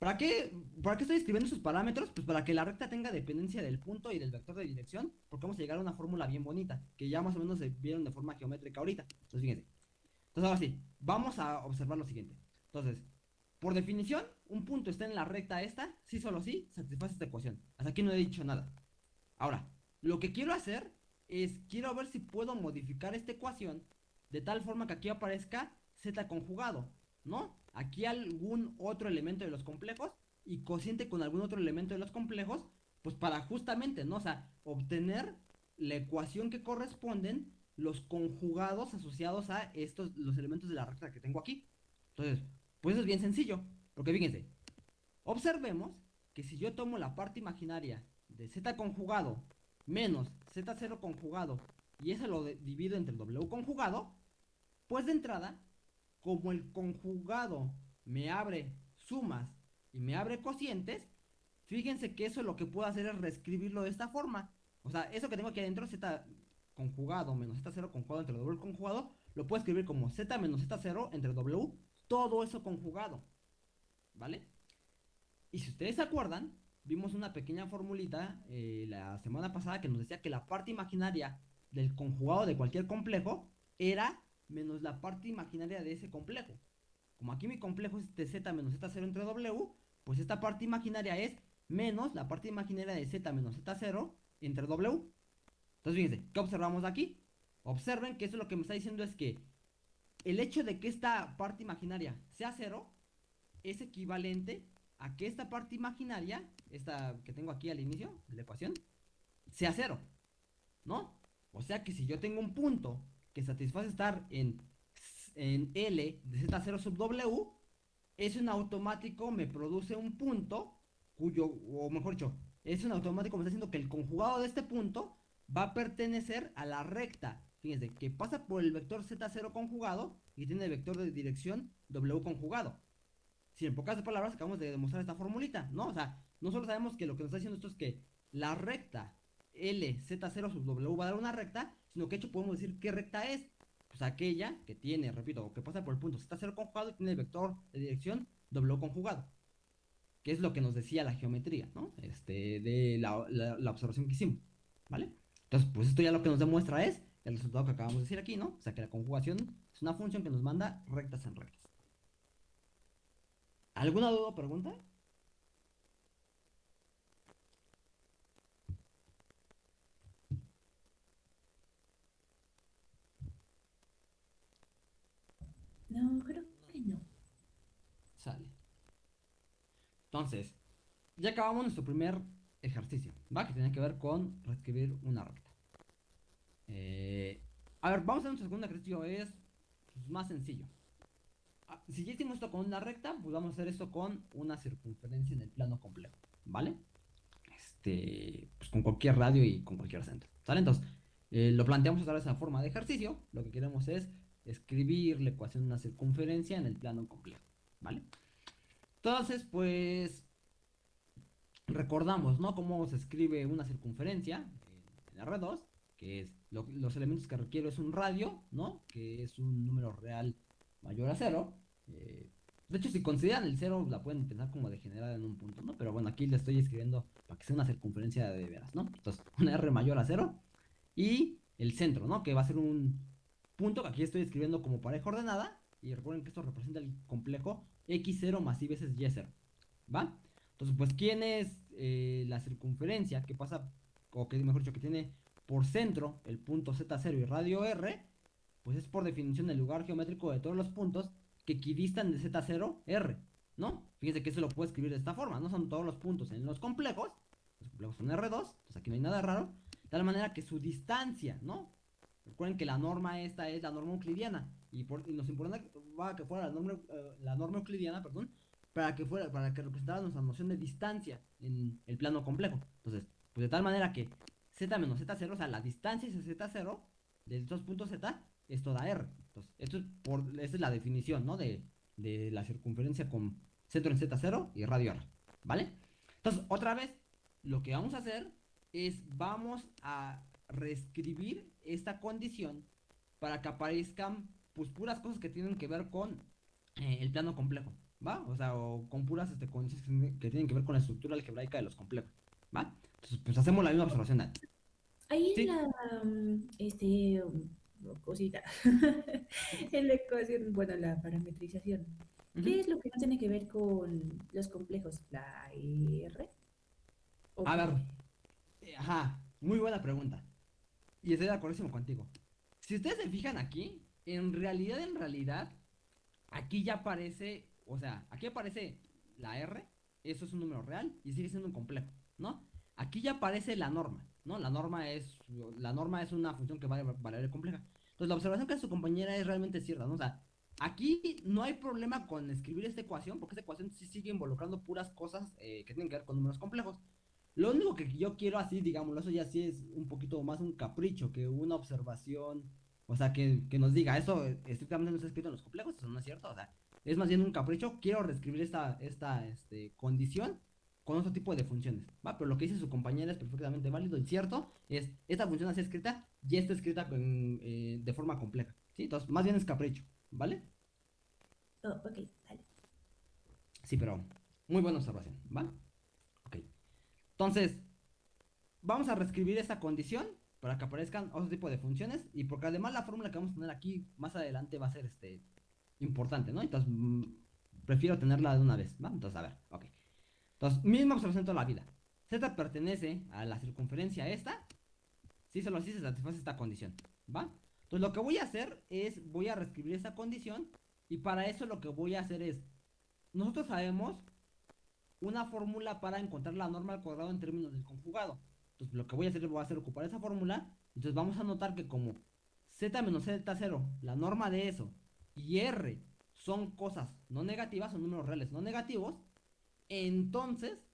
¿Para qué, ¿Para qué estoy escribiendo esos parámetros? Pues para que la recta tenga dependencia del punto y del vector de dirección, porque vamos a llegar a una fórmula bien bonita, que ya más o menos se vieron de forma geométrica ahorita. Entonces, fíjense. Entonces, ahora sí, vamos a observar lo siguiente. Entonces, por definición, un punto está en la recta esta, sí solo sí, satisface esta ecuación. Hasta aquí no he dicho nada. Ahora, lo que quiero hacer es, quiero ver si puedo modificar esta ecuación de tal forma que aquí aparezca z conjugado, ¿no? Aquí algún otro elemento de los complejos y cociente con algún otro elemento de los complejos, pues para justamente, ¿no? O sea, obtener la ecuación que corresponden los conjugados asociados a estos, los elementos de la recta que tengo aquí. Entonces, pues eso es bien sencillo, porque fíjense, observemos que si yo tomo la parte imaginaria de z conjugado menos z0 conjugado y eso lo divido entre el w conjugado, pues de entrada, como el conjugado me abre sumas y me abre cocientes, fíjense que eso lo que puedo hacer es reescribirlo de esta forma. O sea, eso que tengo aquí adentro, z conjugado menos z0 conjugado entre w conjugado, lo puedo escribir como z menos z0 entre w, todo eso conjugado. ¿Vale? Y si ustedes se acuerdan, vimos una pequeña formulita eh, la semana pasada que nos decía que la parte imaginaria del conjugado de cualquier complejo era menos la parte imaginaria de ese complejo. Como aquí mi complejo es de z menos z0 entre w, pues esta parte imaginaria es menos la parte imaginaria de z menos z0 entre w. Entonces fíjense, ¿qué observamos aquí? Observen que eso lo que me está diciendo es que el hecho de que esta parte imaginaria sea cero es equivalente a que esta parte imaginaria, esta que tengo aquí al inicio la ecuación, sea cero. ¿No? O sea que si yo tengo un punto que satisface estar en, en L de Z0 sub W, eso en automático me produce un punto cuyo, o mejor dicho, eso en automático me está diciendo que el conjugado de este punto va a pertenecer a la recta. Fíjense, que pasa por el vector Z0 conjugado y tiene el vector de dirección W conjugado. Si en pocas palabras acabamos de demostrar esta formulita, ¿no? O sea, no solo sabemos que lo que nos está diciendo esto es que la recta L, Z0 sub W va a dar una recta, sino que de hecho podemos decir qué recta es. Pues aquella que tiene, repito, que pasa por el punto Z0 conjugado y tiene el vector de dirección W conjugado. Que es lo que nos decía la geometría, ¿no? Este, de la- la observación que hicimos, ¿vale? Entonces, pues esto ya lo que nos demuestra es el resultado que acabamos de decir aquí, ¿no? O sea, que la conjugación es una función que nos manda rectas en rectas. ¿Alguna duda o pregunta? No, creo que no. Sale. Entonces, ya acabamos nuestro primer ejercicio, ¿va? Que tiene que ver con reescribir una recta. Eh, a ver, vamos a nuestro segundo ejercicio, es pues, más sencillo. Ah, Si ya hicimos esto con una recta, pues vamos a hacer esto con una circunferencia en el plano complejo, ¿vale? Este, pues con cualquier radio y con cualquier centro, ¿sale? Entonces, eh, lo planteamos otra vez en forma de ejercicio. Lo que queremos es escribir la ecuación de una circunferencia en el plano complejo, ¿vale? Entonces, pues recordamos, ¿no? Cómo se escribe una circunferencia en R2, que es lo- los elementos que requiero es un radio, ¿no? Que es un número real mayor a cero. eh, de hecho, si consideran el cero, la pueden pensar como degenerada en un punto, ¿no? Pero bueno, aquí le estoy escribiendo para que sea una circunferencia de veras, ¿no? Entonces, una R mayor a cero y el centro, ¿no? Que va a ser un punto que aquí estoy escribiendo como pareja ordenada. Y recuerden que esto representa el complejo x0 más y veces y0. ¿Va? Entonces, pues, ¿quién es eh, la circunferencia que pasa, o que mejor dicho, que tiene por centro el punto z0 y radio r? Pues es por definición el lugar geométrico de todos los puntos que equidistan de z0 r. ¿No? Fíjense que eso lo puedo escribir de esta forma. No son todos los puntos en los complejos. Los complejos son R2. Entonces aquí no hay nada raro. De tal manera que su distancia, ¿no? Recuerden que la norma esta es la norma euclidiana. Y, nos importaba que fuera la norma, eh, la norma euclidiana, perdón, para que fuera, para que representara nuestra noción de distancia en el plano complejo. Entonces, pues de tal manera que z menos z0, o sea, la distancia es z0 de estos puntos z es toda r. Entonces, esto es por, esta es la definición, ¿no? De, de la circunferencia con centro en z0 y radio r, ¿vale? Entonces, otra vez, lo que vamos a hacer es vamos a reescribir esta condición para que aparezcan pues puras cosas que tienen que ver con eh, el plano complejo, ¿va? O sea, o con puras este, condiciones que tienen- que ver con la estructura algebraica de los complejos, ¿va? Entonces, pues hacemos la misma observación. Dani. Ahí Sí. la, mm, este, mm, cosita. en la ecuación, bueno, la parametrización. ¿Qué es lo que no tiene que ver con los complejos? ¿La R? ¿O A ver, eh, ajá, muy buena pregunta. Y estoy de acuerdo contigo. Si ustedes se fijan aquí, en realidad, en realidad, aquí ya aparece, o sea, aquí aparece la R, eso es un número real y sigue siendo un complejo, ¿no? Aquí ya aparece la norma, ¿no? La norma es, la norma es una función que va a variable compleja. Entonces, la observación que hace su compañera es realmente cierta, ¿no? O sea, aquí no hay problema con escribir esta ecuación, porque esta ecuación sí sigue involucrando puras cosas eh, que tienen que ver con números complejos. Lo único que yo quiero así, digámoslo, eso ya sí es un poquito más un capricho que una observación, o sea, que, que nos diga, eso estrictamente no está escrito en los complejos, eso no es cierto, o sea, es más bien un capricho, quiero reescribir esta, esta este, condición con otro tipo de funciones, ¿va? Pero lo que dice su compañera es perfectamente válido y cierto, es, esta función así escrita, ya está escrita con, eh, de forma compleja, ¿sí? Entonces, más bien es capricho, ¿vale? Oh, ok, vale. Sí, pero muy buena observación, ¿va? Entonces, vamos a reescribir esta condición para que aparezcan otro tipo de funciones y porque además la fórmula que vamos a tener aquí más adelante va a ser este importante, ¿no? Entonces, mm, prefiero tenerla de una vez, ¿va? Entonces, a ver, ok. Entonces, misma observación toda la vida. Z pertenece a la circunferencia esta, si solo así se satisface esta condición, ¿va? Entonces, lo que voy a hacer es, voy a reescribir esta condición y para eso lo que voy a hacer es, nosotros sabemos una fórmula para encontrar la norma al cuadrado en términos del conjugado. Entonces lo que voy a hacer voy a hacer ocupar esa fórmula. Entonces vamos a notar que como z menos z0, la norma de eso, y r son cosas no negativas, son números reales no negativos, entonces,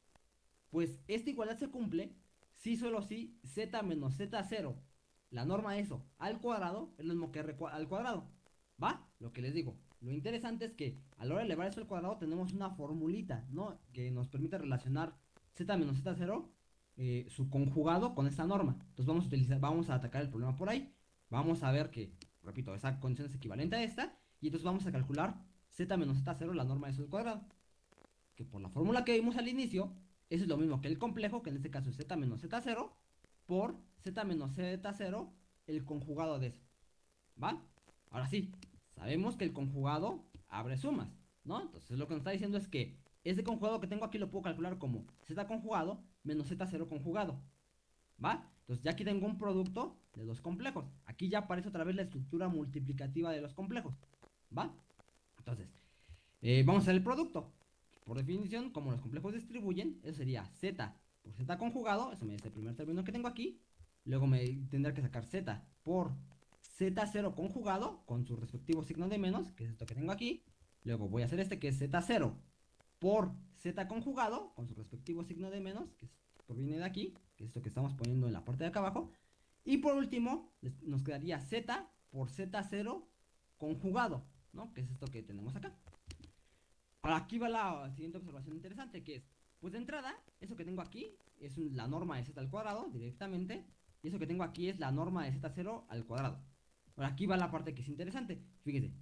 pues esta igualdad se cumple si solo si z menos z0, la norma de eso, al cuadrado, es lo mismo que r al cuadrado. ¿Va? Lo que les digo. Lo interesante es que a la hora de elevar eso al cuadrado tenemos una formulita, ¿no? Que nos permite relacionar z menos z0, eh, su conjugado con esta norma. Entonces vamos a utilizar, vamos a atacar el problema por ahí. Vamos a ver que, repito, esa condición es equivalente a esta. Y entonces vamos a calcular z menos z0, la norma de eso al cuadrado. Que por la fórmula que vimos al inicio, eso es lo mismo que el complejo, que en este caso es z menos z0, por z menos z0, el conjugado de eso. ¿Va? Ahora sí, sabemos que el conjugado abre sumas, ¿no? Entonces lo que nos está diciendo es que ese conjugado que tengo aquí lo puedo calcular como z conjugado menos z0 conjugado. ¿Va? Entonces ya aquí tengo un producto de dos complejos. Aquí ya aparece otra vez la estructura multiplicativa de los complejos. ¿Va? Entonces, eh, vamos a hacer el producto. Por definición, como los complejos distribuyen, eso sería z por z conjugado, eso me da este primer término que tengo aquí. Luego me tendrá que sacar z por z0 conjugado con su respectivo signo de menos, que es esto que tengo aquí. Luego voy a hacer este que es z0 por z conjugado con su respectivo signo de menos, que proviene de aquí, que es esto que estamos poniendo en la parte de acá abajo. Y por último, nos quedaría z por z0 conjugado, ¿no? Que es esto que tenemos acá. Ahora aquí va la siguiente observación interesante, que es, pues de entrada, eso que tengo aquí es la norma de z al cuadrado directamente, y eso que tengo aquí es la norma de z0 al cuadrado. Ahora aquí va la parte que es interesante. Fíjense,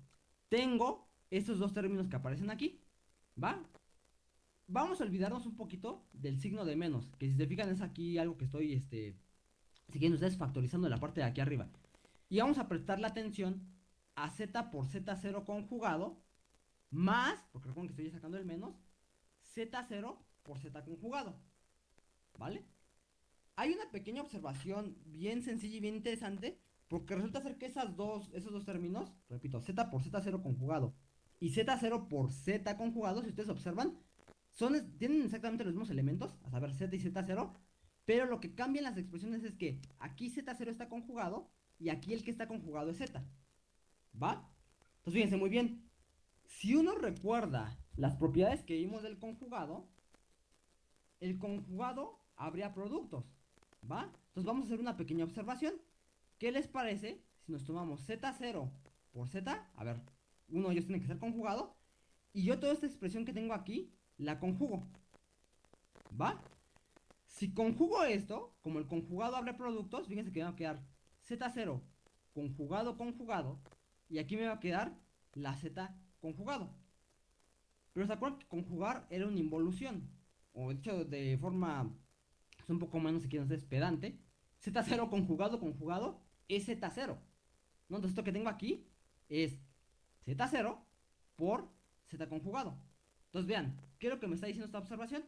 tengo estos dos términos que aparecen aquí, ¿va? Vamos a olvidarnos un poquito del signo de menos, que si se fijan es aquí algo que estoy, este, siguiendo ustedes factorizando la parte de aquí arriba. Y vamos a prestar la atención a z por z0 conjugado, más, porque recuerden que estoy sacando el menos, z0 por z conjugado, ¿vale? Hay una pequeña observación bien sencilla y bien interesante, porque resulta ser que esas dos, esos dos términos, repito, z por z0 conjugado y z0 por z conjugado, si ustedes observan, son, tienen exactamente los mismos elementos, a saber, z y z0, pero lo que cambia en las expresiones es que aquí z0 está conjugado y aquí el que está conjugado es z. ¿Va? Entonces fíjense muy bien. Si uno recuerda las propiedades que vimos del conjugado, el conjugado habría productos. ¿Va? Entonces vamos a hacer una pequeña observación. ¿Qué les parece si nos tomamos z0 por z? A ver, uno de ellos tiene que ser conjugado. Y yo toda esta expresión que tengo aquí, la conjugo. ¿Va? Si conjugo esto, como el conjugado abre productos, fíjense que me va a quedar z0 conjugado conjugado. Y aquí me va a quedar la z conjugado. Pero se acuerdan que conjugar era una involución. O dicho de forma es un poco menos si quieren ser pedante. Z0 conjugado conjugado es Z0. ¿no? Entonces esto que tengo aquí es Z0 por Z conjugado. Entonces vean, ¿qué es lo que me está diciendo esta observación?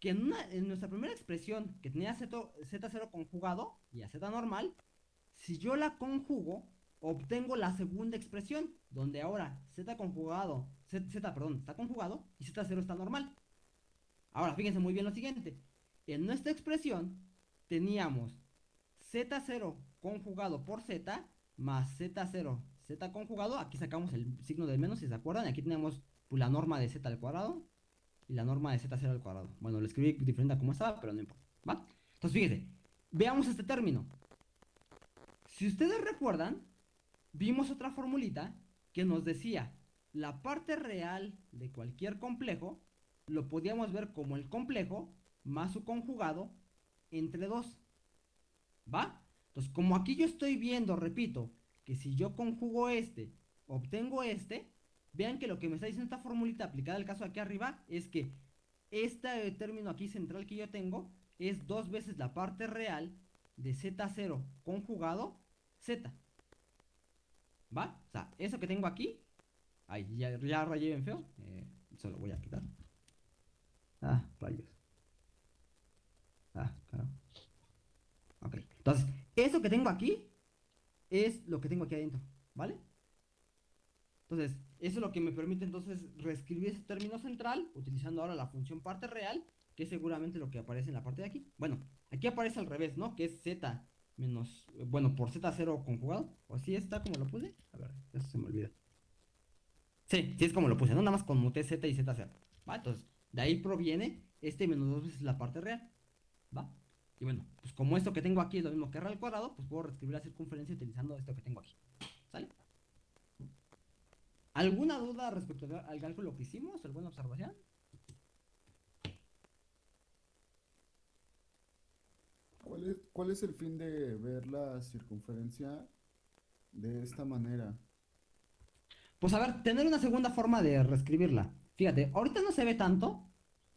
Que en, nuestra primera expresión que tenía Z, Z0 conjugado y a Z normal, si yo la conjugo, obtengo la segunda expresión, donde ahora Z conjugado, Z, Z, perdón, está conjugado y Z0 está normal. Ahora, fíjense muy bien lo siguiente. En nuestra expresión teníamos Z0 conjugado por Z más Z0, Z conjugado. Aquí sacamos el signo del menos, si se acuerdan. Aquí tenemos pues, la norma de Z al cuadrado y la norma de Z0 al cuadrado. Bueno, lo escribí diferente a como estaba, pero no importa. ¿Va? Entonces, fíjense. Veamos este término. Si ustedes recuerdan, vimos otra formulita que nos decía la parte real de cualquier complejo lo podíamos ver como el complejo más su conjugado entre 2. ¿Va? Entonces, como aquí yo estoy viendo, repito, que si yo conjugo este, obtengo este, vean que lo que me está diciendo esta formulita aplicada al caso aquí arriba es que este término aquí central que yo tengo es dos veces la parte real de Z0 conjugado Z. ¿Va? O sea, eso que tengo aquí, ay, ya, rayé bien feo, eh, eso lo voy a quitar. Ah, rayos. Ah, claro. Ok. Entonces, eso que tengo aquí es lo que tengo aquí adentro, ¿vale? Entonces, eso es lo que me permite entonces reescribir ese término central utilizando ahora la función parte real, que es seguramente lo que aparece en la parte de aquí. Bueno, aquí aparece al revés, ¿no? Que es z menos, bueno, por z0 conjugado. O así está como lo puse. A ver, eso se me olvida. Sí, sí es como lo puse, ¿no? Nada más conmuté z y z0. ¿Va? Entonces, de ahí proviene este menos dos veces la parte real. ¿Va? Y bueno, pues como esto que tengo aquí es lo mismo que r al cuadrado, pues puedo reescribir la circunferencia utilizando esto que tengo aquí. ¿Sale? ¿Alguna duda respecto al cálculo que hicimos? ¿Alguna observación? ¿Cuál es, cuál es el fin de ver la circunferencia de esta manera? Pues a ver, tener una segunda forma de reescribirla. Fíjate, ahorita no se ve tanto,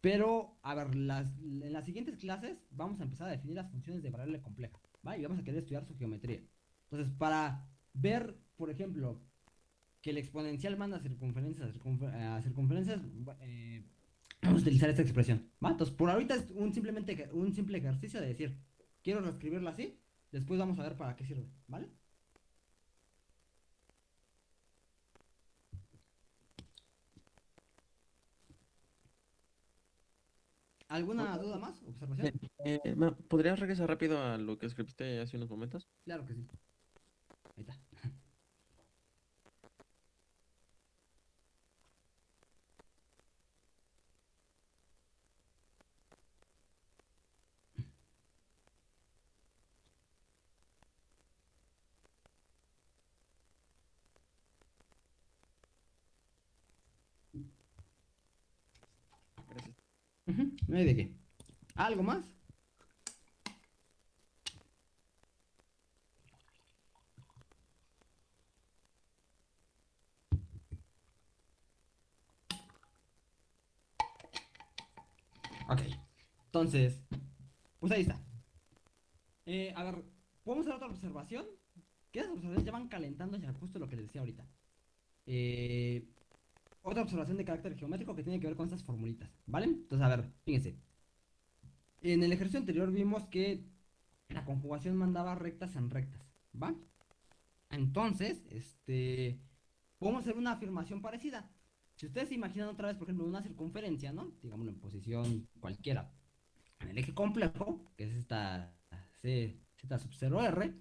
pero a ver, las, en las siguientes clases vamos a empezar a definir las funciones de variable compleja, ¿va? Y vamos a querer estudiar su geometría. Entonces, para ver, por ejemplo, que el exponencial manda circunferencias a, circunfer- a circunferencias, eh, vamos a utilizar esta expresión, ¿va? Entonces, por ahorita es un, simplemente, un simple ejercicio de decir, quiero reescribirla así, después vamos a ver para qué sirve, ¿vale? ¿Alguna duda más? ¿Observación? Eh, ma, ¿podrías regresar rápido a lo que escribiste hace unos momentos? Claro que sí. Ahí está. Gracias. Ujú, No hay de qué. ¿Algo más? Ok. Entonces, pues ahí está. Eh, a ver, ¿podemos hacer otra observación? Que esas observaciones ya van calentando ya justo lo que les decía ahorita. Eh, otra observación de carácter geométrico que tiene que ver con estas formulitas, ¿vale? Entonces, a ver, fíjense. En el ejercicio anterior vimos que la conjugación mandaba rectas en rectas, ¿va? Entonces, este, podemos hacer una afirmación parecida. Si ustedes se imaginan otra vez, por ejemplo, una circunferencia, ¿no? Digámoslo en posición cualquiera. En el eje complejo, que es esta C, Z sub 0R,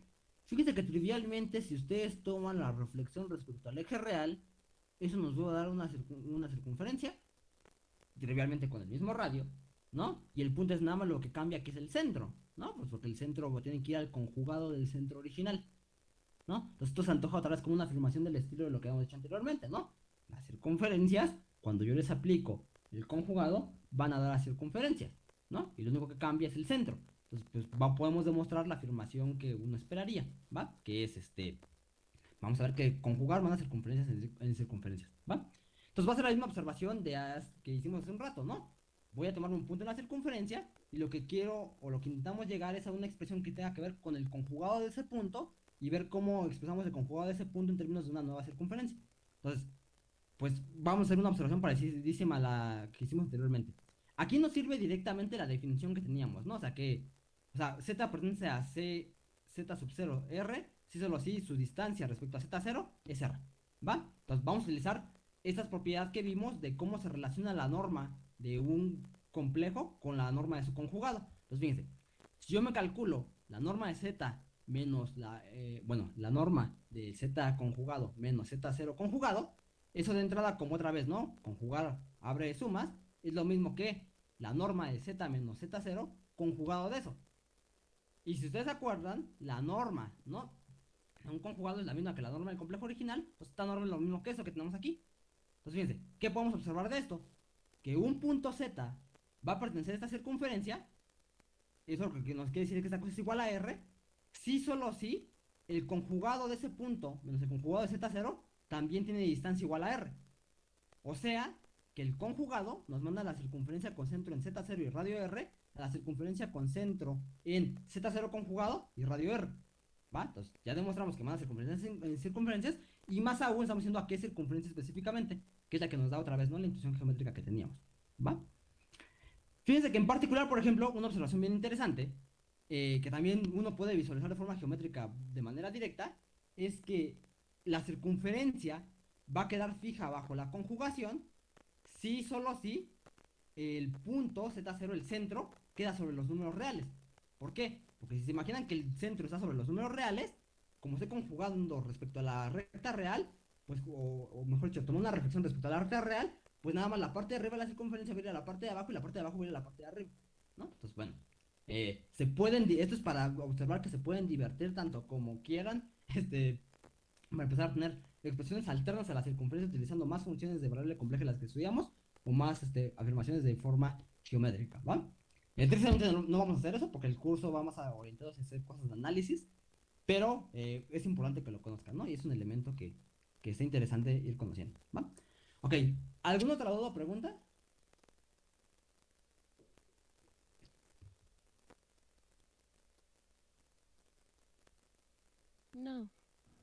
fíjense que trivialmente, si ustedes toman la reflexión respecto al eje real, eso nos va a dar una, una circunferencia, trivialmente con el mismo radio, ¿no? Y el punto es nada más lo que cambia, que es el centro, ¿no? Pues porque el centro tiene que ir al conjugado del centro original, ¿no? Entonces esto se antoja otra vez como una afirmación del estilo de lo que hemos hecho anteriormente, ¿no? Las circunferencias, cuando yo les aplico el conjugado, van a dar las circunferencias, ¿no? Y lo único que cambia es el centro. Entonces, pues va- podemos demostrar la afirmación que uno esperaría, ¿va? Que es este, Vamos a ver que conjugar van a circunferencias en, cir- en circunferencias, ¿va? Entonces va a ser la misma observación de as- que hicimos hace un rato, ¿no? Voy a tomar un punto en la circunferencia y lo que quiero o lo que intentamos llegar es a una expresión que tenga que ver con el conjugado de ese punto y ver cómo expresamos el conjugado de ese punto en términos de una nueva circunferencia. Entonces, pues vamos a hacer una observación parecidísima a la que hicimos anteriormente. Aquí nos sirve directamente la definición que teníamos, ¿no? O sea que, o sea, z pertenece a c, z sub 0 r, si solo así su distancia respecto a z0 es r, ¿va? Entonces vamos a utilizar estas propiedades que vimos de cómo se relaciona la norma de un complejo con la norma de su conjugado. Entonces fíjense, si yo me calculo la norma de z menos la, eh, bueno, la norma de z conjugado menos z0 conjugado, eso de entrada como otra vez, ¿no? Conjugar abre sumas, es lo mismo que la norma de z menos z0 conjugado de eso. Y si ustedes se acuerdan, la norma, ¿no? Un conjugado es la misma que la norma del complejo original, pues esta norma es lo mismo que eso que tenemos aquí. Entonces fíjense, ¿qué podemos observar de esto? Que un punto z va a pertenecer a esta circunferencia, eso lo que nos quiere decir que esta cosa es igual a r, si solo si el conjugado de ese punto menos el conjugado de z0 también tiene distancia igual a r. O sea, que el conjugado nos manda la circunferencia con centro en z0 y radio r a la circunferencia con centro en z0 conjugado y radio r. ¿Va? Entonces, ya demostramos que manda circunferencias en, circunferencias y más aún estamos diciendo a qué circunferencia específicamente, que es la que nos da otra vez, ¿no? La intuición geométrica que teníamos. ¿Va? Fíjense que en particular, por ejemplo, una observación bien interesante, eh, que también uno puede visualizar de forma geométrica de manera directa, es que la circunferencia va a quedar fija bajo la conjugación si solo si el punto z0, el centro, queda sobre los números reales. ¿Por qué? Porque si se imaginan que el centro está sobre los números reales, como estoy conjugando respecto a la recta real, pues, o, mejor dicho, tomo una reflexión respecto a la recta real, pues nada más la parte de arriba de la circunferencia va a la parte de abajo y la parte de abajo va a la parte de arriba, ¿no? Entonces, bueno, eh, se pueden, esto es para observar que se pueden divertir tanto como quieran, este, para empezar a tener expresiones alternas a la circunferencia utilizando más funciones de variable compleja las que estudiamos o más este, afirmaciones de forma geométrica, ¿va? Tristemente no, no, vamos a hacer eso porque el curso va más orientado a hacer cosas de análisis, pero eh, es importante que lo conozcan, ¿no? Y es un elemento que, que está interesante ir conociendo, ¿va? Ok, ¿alguna otra duda o pregunta? No,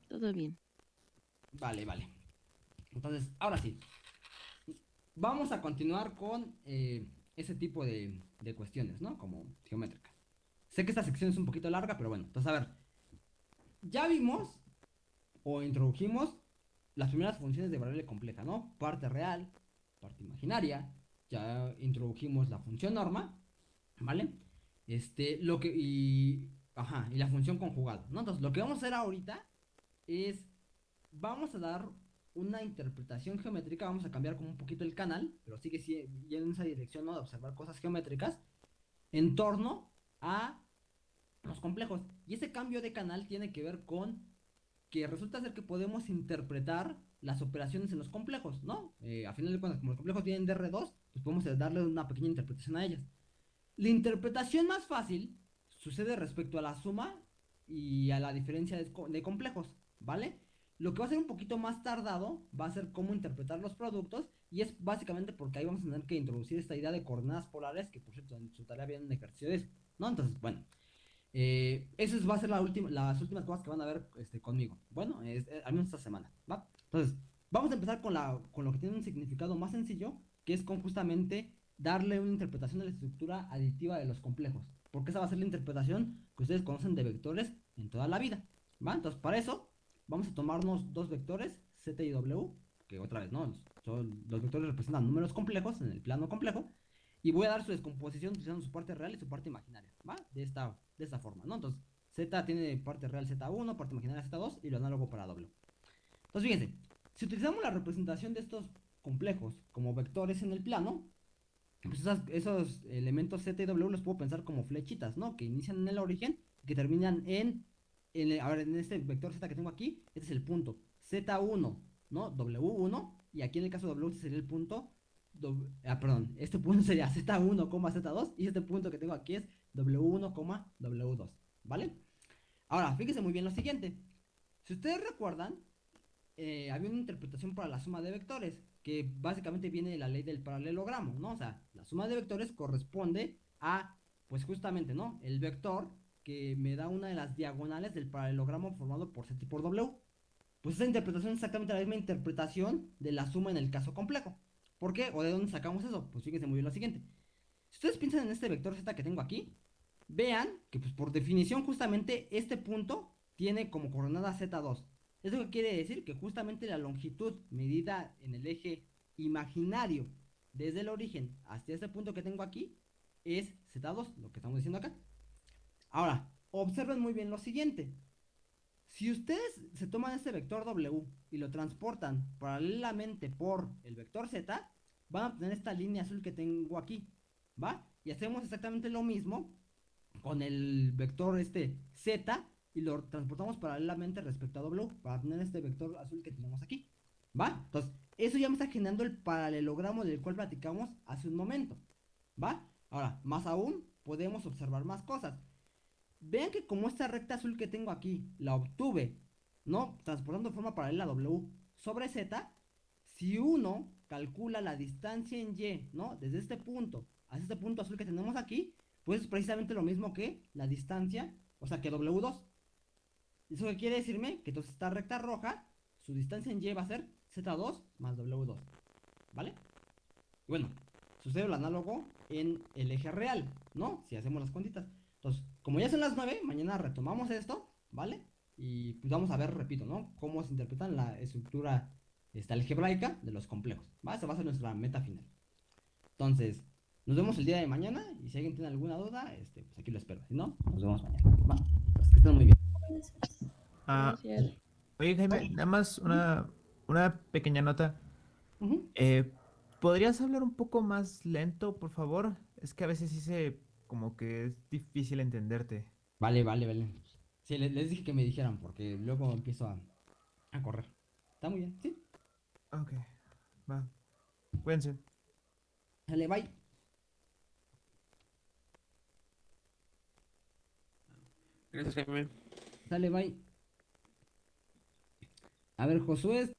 todo bien. Vale, vale. Entonces, ahora sí. Vamos a continuar con eh, ese tipo de, de, cuestiones, ¿no? Como geométricas. Sé que esta sección es un poquito larga, pero bueno. Entonces, a ver. Ya vimos o introdujimos las primeras funciones de variable compleja, ¿no? Parte real, parte imaginaria. Ya introdujimos la función norma, ¿vale? Este, lo que, y, ajá, y la función conjugada, ¿no? Entonces, lo que vamos a hacer ahorita es, vamos a dar una interpretación geométrica, vamos a cambiar como un poquito el canal, pero sigue yendo en esa dirección, ¿no? De observar cosas geométricas en torno a los complejos. Y ese cambio de canal tiene que ver con que resulta ser que podemos interpretar las operaciones en los complejos, ¿no? Eh, a final de cuentas, como los complejos tienen DR2, pues podemos darle una pequeña interpretación a ellas. La interpretación más fácil sucede respecto a la suma y a la diferencia de, de complejos, ¿vale? Lo que va a ser un poquito más tardado va a ser cómo interpretar los productos y es básicamente porque ahí vamos a tener que introducir esta idea de coordenadas polares que por cierto en su tarea viene un ejercicio de eso, ¿no? Entonces, bueno, eh, eso va a ser la última, las últimas cosas que van a ver este, conmigo, bueno, es, eh, al menos esta semana, ¿va? Entonces, vamos a empezar con, la, con lo que tiene un significado más sencillo, que es con justamente darle una interpretación de la estructura aditiva de los complejos, porque esa va a ser la interpretación que ustedes conocen de vectores en toda la vida, ¿va? Entonces, para eso vamos a tomarnos dos vectores, Z y W, que otra vez, ¿no? Son, los vectores representan números complejos en el plano complejo, y voy a dar su descomposición utilizando su parte real y su parte imaginaria, ¿va? De esta, de esta forma, ¿no? Entonces, Z tiene parte real Z1, parte imaginaria Z2 y lo análogo para W. Entonces, fíjense, si utilizamos la representación de estos complejos como vectores en el plano, pues esos elementos Z y W los puedo pensar como flechitas, ¿no? Que inician en el origen y que terminan en en, a ver, en este vector z que tengo aquí, este es el punto z1, ¿no? W1, y aquí en el caso de W este sería el punto, ah, perdón, este punto sería z1, z2, y este punto que tengo aquí es W1, W2, ¿vale? Ahora, fíjense muy bien lo siguiente. Si ustedes recuerdan, eh, había una interpretación para la suma de vectores, que básicamente viene de la ley del paralelogramo, ¿no? O sea, la suma de vectores corresponde a, pues justamente, ¿no? El vector que me da una de las diagonales del paralelogramo formado por Z y por W. Pues esa interpretación es exactamente la misma interpretación de la suma en el caso complejo. ¿Por qué? ¿O de dónde sacamos eso? Pues fíjense muy bien lo siguiente. Si ustedes piensan en este vector Z que tengo aquí, vean que pues por definición justamente este punto tiene como coordenada Z2. ¿Eso qué quiere decir? Que justamente la longitud medida en el eje imaginario desde el origen hasta este punto que tengo aquí es Z2, lo que estamos diciendo acá. Ahora, observen muy bien lo siguiente. Si ustedes se toman este vector W y lo transportan paralelamente por el vector Z, van a obtener esta línea azul que tengo aquí, ¿va? Y hacemos exactamente lo mismo con el vector este Z y lo transportamos paralelamente respecto a W para tener este vector azul que tenemos aquí, ¿va? Entonces, eso ya me está generando el paralelogramo del cual platicamos hace un momento, ¿va? Ahora, más aún, podemos observar más cosas. Vean que como esta recta azul que tengo aquí la obtuve, ¿no? Transportando de forma paralela W sobre Z, si uno calcula la distancia en Y, ¿no? Desde este punto hasta este punto azul que tenemos aquí, pues es precisamente lo mismo que la distancia, o sea, que W2. ¿Eso qué quiere decirme? Que entonces esta recta roja, su distancia en Y va a ser Z2 más W2, ¿vale? Y bueno, sucede lo análogo en el eje real, ¿no? Si hacemos las cuentitas. Entonces, como ya son las 9, mañana retomamos esto, ¿vale? Y pues vamos a ver, repito, ¿no? Cómo se interpreta la estructura esta algebraica de los complejos, ¿va? Esa va a ser nuestra meta final. Entonces, nos vemos el día de mañana y si alguien tiene alguna duda, este, pues aquí lo espero. Si no, nos vemos mañana, ¿va? Pues que estén muy bien. Ah, Gracias. oye, Jaime, nada más una, una pequeña nota. Eh, ¿podrías hablar un poco más lento, por favor? Es que a veces sí se como que es difícil entenderte. Vale, vale, vale. Sí, les, les dije que me dijeran porque luego empiezo a, a correr. Está muy bien, ¿sí? Ok, va. Cuídense. Sale, bye. Gracias, Jaime. Sale, bye. A ver, Josué,